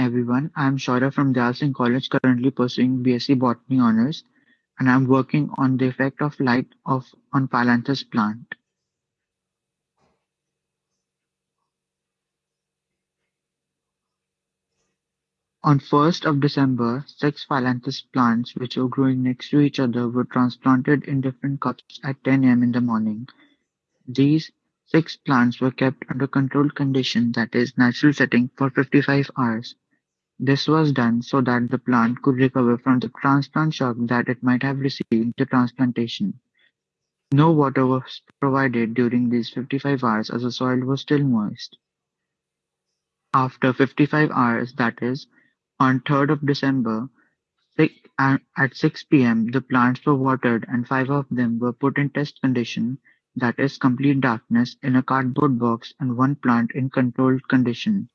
everyone. I'm Shaurya from Dayal Singh College, currently pursuing BSc Botany Honours, and I'm working on the effect of light of on Phyllanthus plant. On 1st of December, six Phyllanthus plants which were growing next to each other were transplanted in different cups at 10 am in the morning. These six plants were kept under controlled condition that is, natural setting for 55 hours. This was done so that the plant could recover from the transplant shock that it might have received the transplantation. No water was provided during these 55 hours as the soil was still moist. After 55 hours, that is, on 3rd of December, uh, at 6 pm, the plants were watered and five of them were put in test condition, that is complete darkness, in a cardboard box and one plant in controlled condition.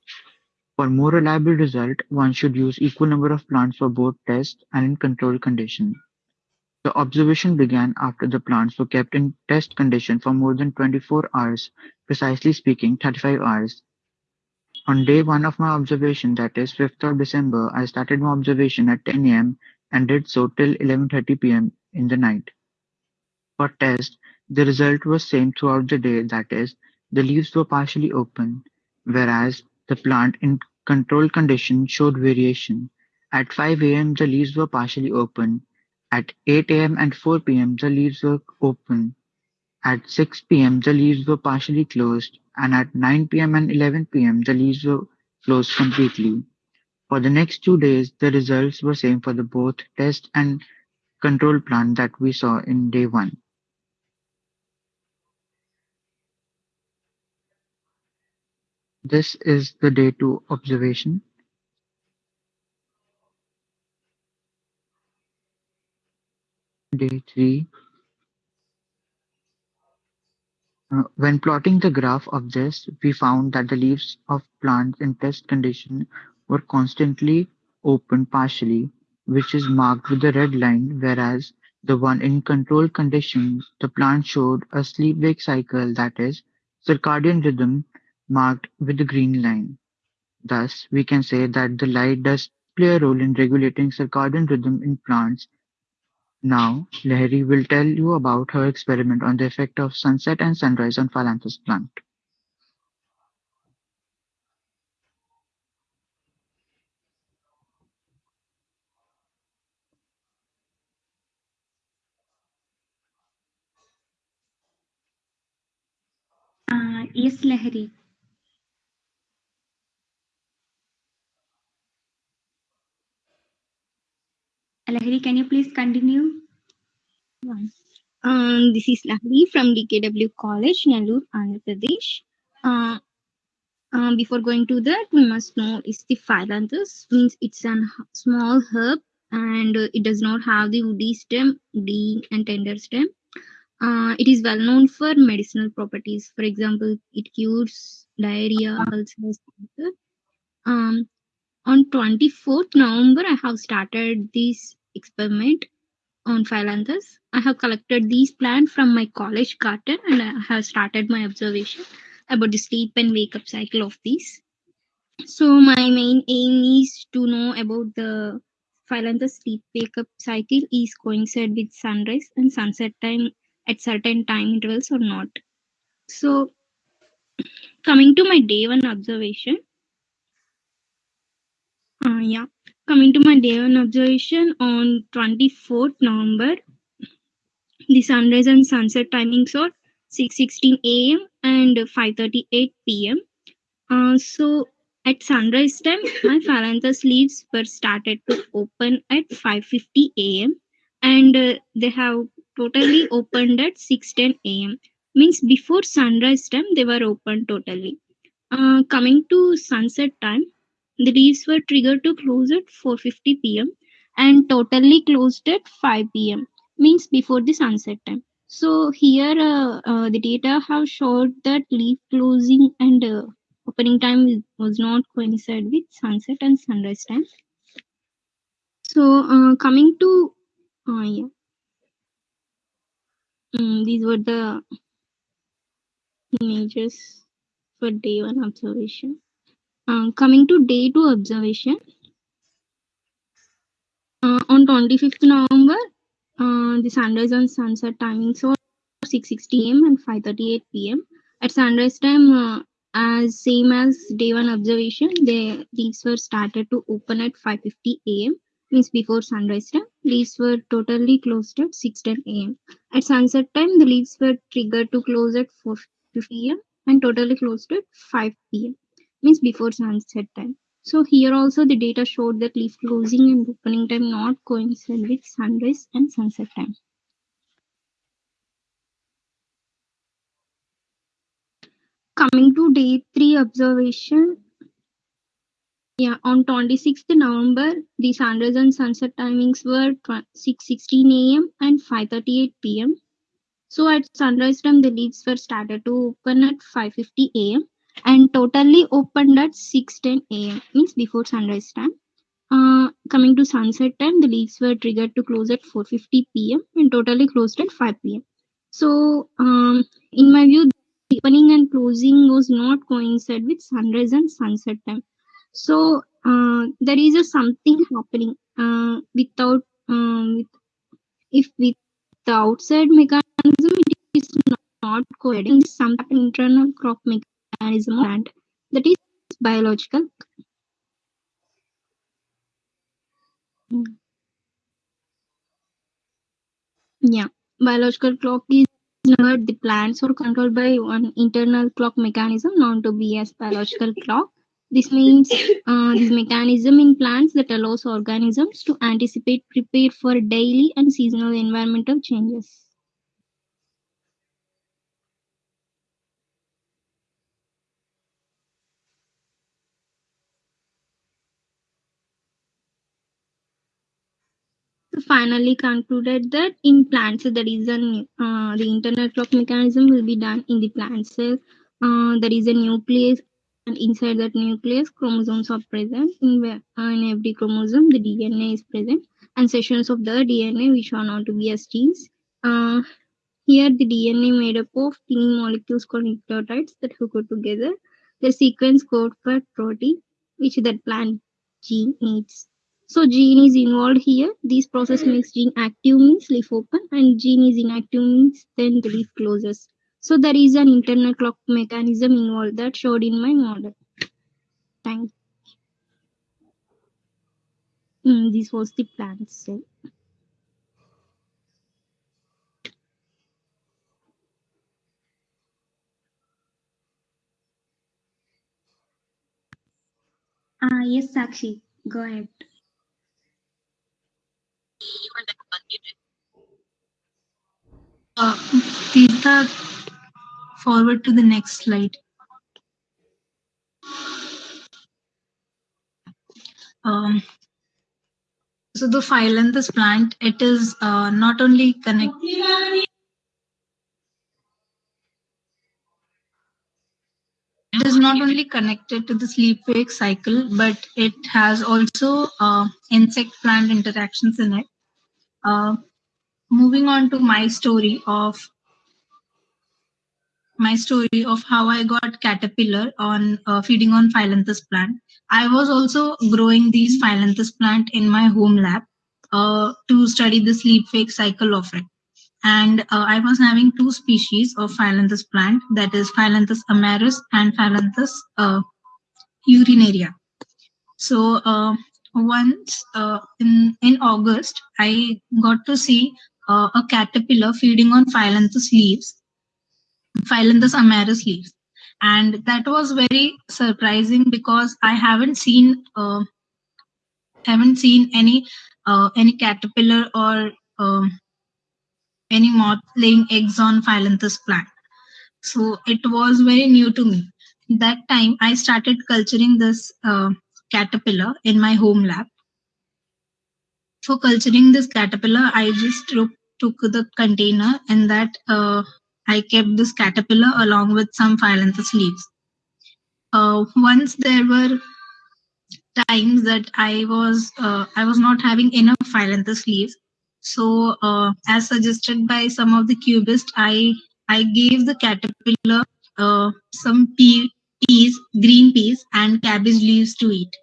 For more reliable result, one should use equal number of plants for both test and in controlled condition. The observation began after the plants were kept in test condition for more than 24 hours, precisely speaking 35 hours. On day one of my observation, that is 5th of December, I started my observation at 10 am and did so till 11.30 pm in the night. For test, the result was same throughout the day, that is, the leaves were partially open, whereas the plant in controlled condition showed variation. At 5 am, the leaves were partially open. At 8 am and 4 pm, the leaves were open. At 6 pm, the leaves were partially closed and at 9 pm and 11 pm the leaves were closed completely. For the next two days, the results were same for the both test and control plant that we saw in day one. This is the day two observation. Day three Uh, when plotting the graph of this, we found that the leaves of plants in test condition were constantly open partially, which is marked with the red line, whereas the one in control conditions, the plant showed a sleep-wake cycle that is, circadian rhythm marked with the green line. Thus, we can say that the light does play a role in regulating circadian rhythm in plants now, Lahari will tell you about her experiment on the effect of sunset and sunrise on Phyllanthus plant. Uh, yes, Lahari. Lahari, can you please continue? Um, this is Lahari from DKW College, Nellore, Andhra Pradesh. Uh, uh, before going to that, we must know is the phyllanthus means it's a small herb and uh, it does not have the woody stem, lean and tender stem. Uh, it is well known for medicinal properties. For example, it cures diarrhea, ulcers. Um, on 24th November, I have started this experiment on Phyllanthus. I have collected these plants from my college garden and I have started my observation about the sleep and wake up cycle of these. So my main aim is to know about the Phyllanthus sleep wake up cycle is coincide with sunrise and sunset time at certain time intervals or not. So coming to my day one observation, yeah, coming to my day one observation on 24th November, the sunrise and sunset timings are 6:16 a.m. and 5:38 p.m. Uh, so at sunrise time, my Phyllanthus leaves were started to open at 5:50 a.m. and uh, they have totally opened at 6:10 a.m. Means before sunrise time they were open totally. Uh, coming to sunset time, the leaves were triggered to close at 4:50 p.m. and totally closed at 5 p.m. Means before the sunset time. So here uh, uh, the data have showed that leaf closing and uh, opening time was not coincide with sunset and sunrise time. So uh, coming to uh, yeah, mm, these were the images for day one observation. Uh, coming to day two observation. Uh, on 25th November, uh, the sunrise and sunset timings were 6:60 am and 5:38 pm. At sunrise time, uh, as same as day one observation, the leaves were started to open at 5:50 am, means before sunrise time. Leaves were totally closed at 6:10 am. At sunset time, the leaves were triggered to close at 4:50 am and totally closed at 5 pm, means before sunset time. So here also the data showed that leaf closing and opening time not coincide with sunrise and sunset time. Coming to day three observation. Yeah, on 26th November, the sunrise and sunset timings were 6:16 a.m. and 5:38 p.m. So at sunrise time, the leaves were started to open at 5:50 a.m. and totally opened at 6:10 a.m. means before sunrise time. Uh, coming to sunset time, the leaves were triggered to close at 4:50 p.m. and totally closed at 5 p.m. So, um, in my view, the opening and closing was not coincide with sunrise and sunset time. So, uh, there is a something happening uh, without um, with, if with the outside mechanism it is not coinciding. Some internal clock mechanism and that is biological Yeah, biological clock is not the plants or controlled by one internal clock mechanism known to be as biological clock. This means uh, this mechanism in plants that allows organisms to anticipate, prepare for daily and seasonal environmental changes. Finally concluded that in plant cell there is an uh, the internal clock mechanism will be done in the plant cell. Uh, there is a nucleus and inside that nucleus chromosomes are present. In, uh, in every chromosome the dna is present. And sections of the dna which are known to be as genes uh, here the dna made up of tiny molecules called nucleotides that hook together. The sequence code for protein which that plant gene needs so gene is involved here this process makes gene active means leaf open and gene is inactive means then the leaf closes so there is an internal clock mechanism involved that showed in my model. Thank mm, this was the plant cell. Uh, yes, Sakshi, go ahead. Tirtha, forward to the next slide. Um, so the phyllanthus plant, it is uh, not only connected. It is not only connected to the sleep-wake cycle, but it has also uh, insect-plant interactions in it. Uh, moving on to my story of my story of how I got caterpillar on uh, feeding on phyllanthus plant. I was also growing these phyllanthus plant in my home lab uh, to study the sleep wake cycle of it. And uh, I was having two species of phyllanthus plant, that is Phyllanthus amarus and Phyllanthus uh, urinaria. So uh, once uh, in in August, I got to see uh, a caterpillar feeding on Phyllanthus leaves Phyllanthus amarus leaves. And that was very surprising because I haven't seen uh, haven't seen any uh, any caterpillar or um, any moth laying eggs on Phyllanthus plant. So it was very new to me. That time I started culturing this uh, caterpillar in my home lab. For culturing this caterpillar, I just took, took the container and that uh, I kept this caterpillar along with some phyllanthus leaves. Uh, once there were times that I was uh, I was not having enough phyllanthus leaves, so uh, as suggested by some of the cubists, I I gave the caterpillar uh, some tea peas, green peas, and cabbage leaves to eat.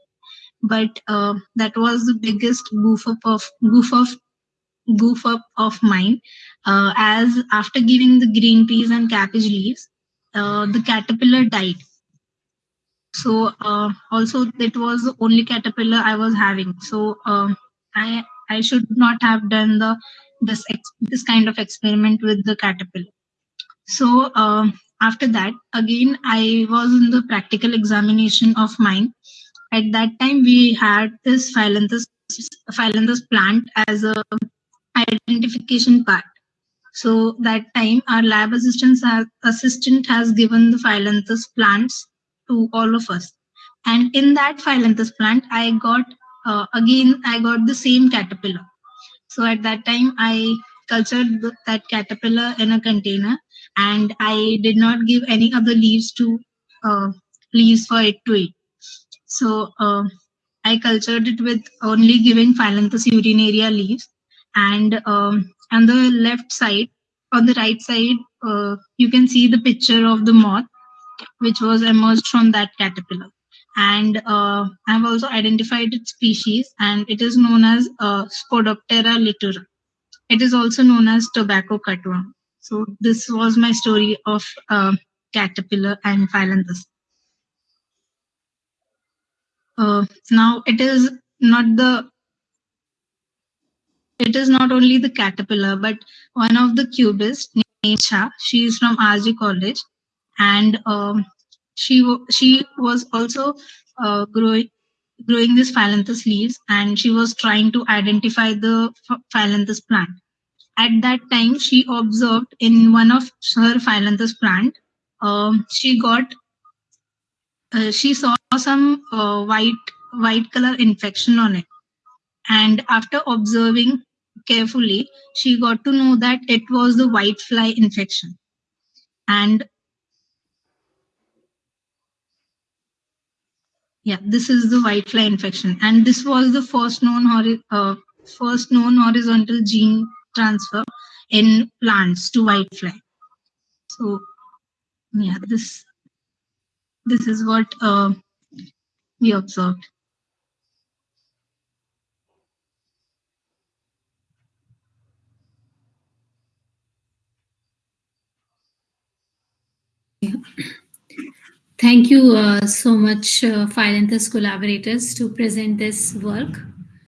But uh, that was the biggest goof up of goof of goof up of mine. Uh, as after giving the green peas and cabbage leaves, uh, the caterpillar died. So uh, also it was the only caterpillar I was having. So um, I I should not have done the this this kind of experiment with the caterpillar. So um, after that, again I was in the practical examination of mine. At that time, we had this phyllanthus phyllanthus plant as a identification part. So that time, our lab assistant has, assistant has given the phyllanthus plants to all of us, and in that phyllanthus plant, I got uh, again I got the same caterpillar. So at that time, I cultured that caterpillar in a container, and I did not give any other leaves to uh, leaves for it to eat. So uh, I cultured it with only giving Phyllanthus urinaria leaves, and um, on the left side, on the right side, uh, you can see the picture of the moth, which was emerged from that caterpillar. And uh, I've also identified its species, and it is known as uh, Spodoptera litura. It is also known as tobacco cutworm. So this was my story of uh, caterpillar and phyllanthus. Uh, now it is not the it is not only the caterpillar, but one of the cubists named. She is from RG College, and um, she she was also uh, growing growing these phyllanthus leaves, and she was trying to identify the ph- phyllanthus plant. At that time, she observed in one of her phyllanthus plant, um, she got uh, she saw some uh, white white color infection on it. And after observing carefully she got to know that it was the white fly infection. And yeah this is the white fly infection. And this was the first known uh, first known horizontal gene transfer in plants to white fly. So yeah this this is what uh, we observed Thank you uh, so much, uh, Phyllanthus collaborators, to present this work.